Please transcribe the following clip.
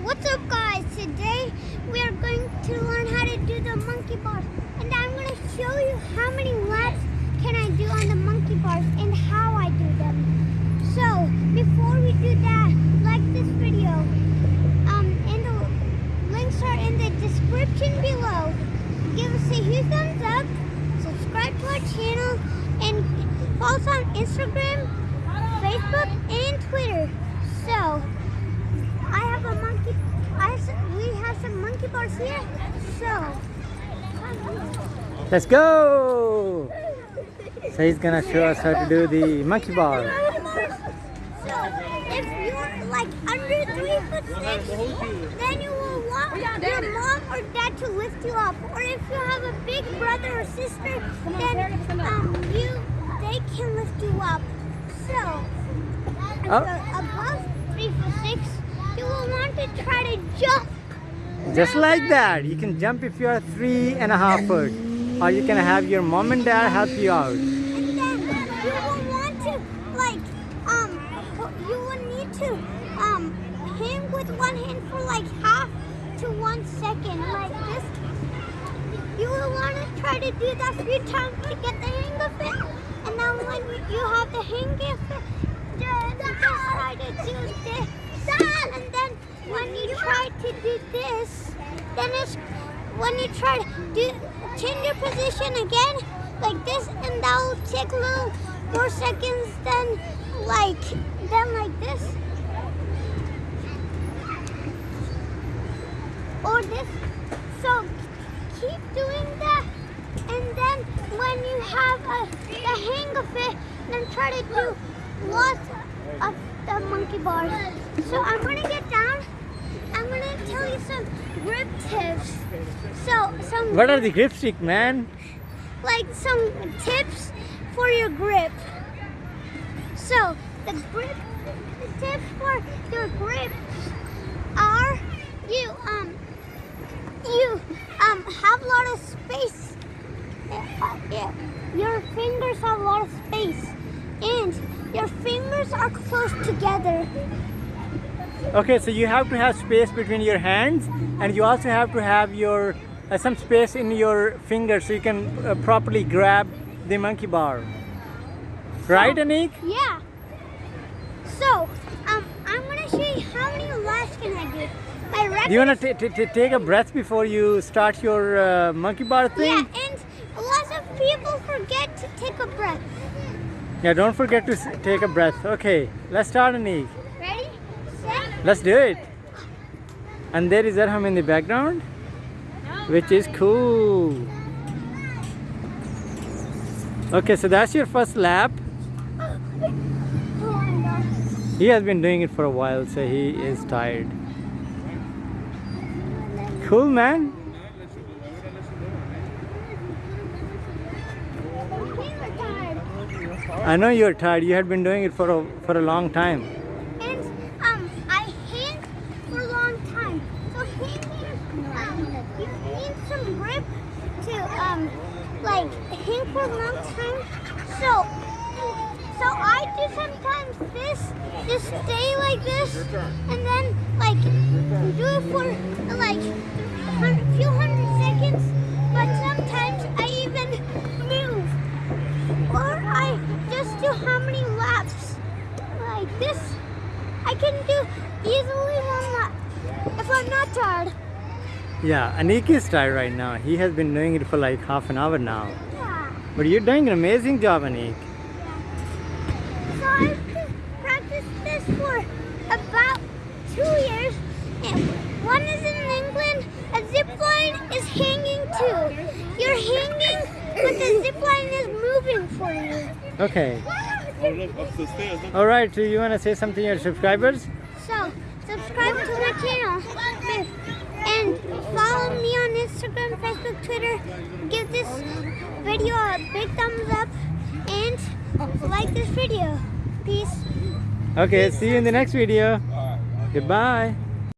What's up guys? Today we are going to learn how to do the monkey bars and I'm going to show you how many laps can I do on the monkey bars and how I do them. So before we do that, like this video um, and the links are in the description below. Give us a huge thumbs up, subscribe to our channel and follow us on Instagram, Facebook and Twitter. So I have a monkey. I have some, we have some monkey bars here. So. Let's go! So he's gonna show us how to do the monkey bar. So if you're like under three foot six, then you will want your mom or dad to lift you up. Or if you have a big brother or sister, then um, you they can lift you up. So if Oh. you're above three foot six, you will want to try to jump. Just like that. You can jump if you are three and a half foot. Or you can have your mom and dad help you out. You will want to like um you will need to um hang with one hand for like half to one second like this. You will want to try to do that few times to get the hang of it. And then when you have the hang of it, just try to do this. When you try to do this, then it's when you try to do change your position again like this and that will take a little more seconds than like then like this. Or this. So keep doing that and then when you have a, the hang of it then try to do lots of the monkey bars. So i'm gonna get down i'm gonna tell you some grip tips so some What are the grip stick, man? like some tips for your grip. So the grip the tips for your grip are you um you um have a lot of space. Uh, yeah, your fingers have a lot of space and your fingers are close together. Okay, so you have to have space between your hands and you also have to have your uh, some space in your fingers so you can uh, properly grab the monkey bar. Right, Anik? Yeah. So um I'm gonna show you how many laps can I do. My record Do you want to take a breath before you start your uh, monkey bar thing? Yeah, and lots of people forget to take a breath. Yeah, don't forget to take a breath. Okay, let's start, Anik. Let's do it. And there is Arham in the background, which is cool. Okay, so that's your first lap. He has been doing it for a while, so he is tired. Cool, man. I know you're tired. You had been doing it for a, for a long time. And um, I hang for a long time. So hanging, um, you need grip to um, like hang for a long time. So, so I do sometimes this, just stay like this, and then like do it for like a few hundred seconds. But sometimes I even move, or I just do how many laps like this. I can do easily one lap if I'm not tired. Yeah, Anik is tired right now. He has been doing it for like half an hour now. Yeah. But you're doing an amazing job, Anik. Yeah. So I've practiced this for about two years. And one is in England. A zip line is hanging too. You're hanging, but the zip line is moving for you. Okay. Oh, look, up the stairs. All right. Do you want to say something to your subscribers? So subscribe to my channel follow me on Instagram, Facebook, Twitter. Give this video a big thumbs up and like this video. Peace. Okay. See you in the next video. Goodbye.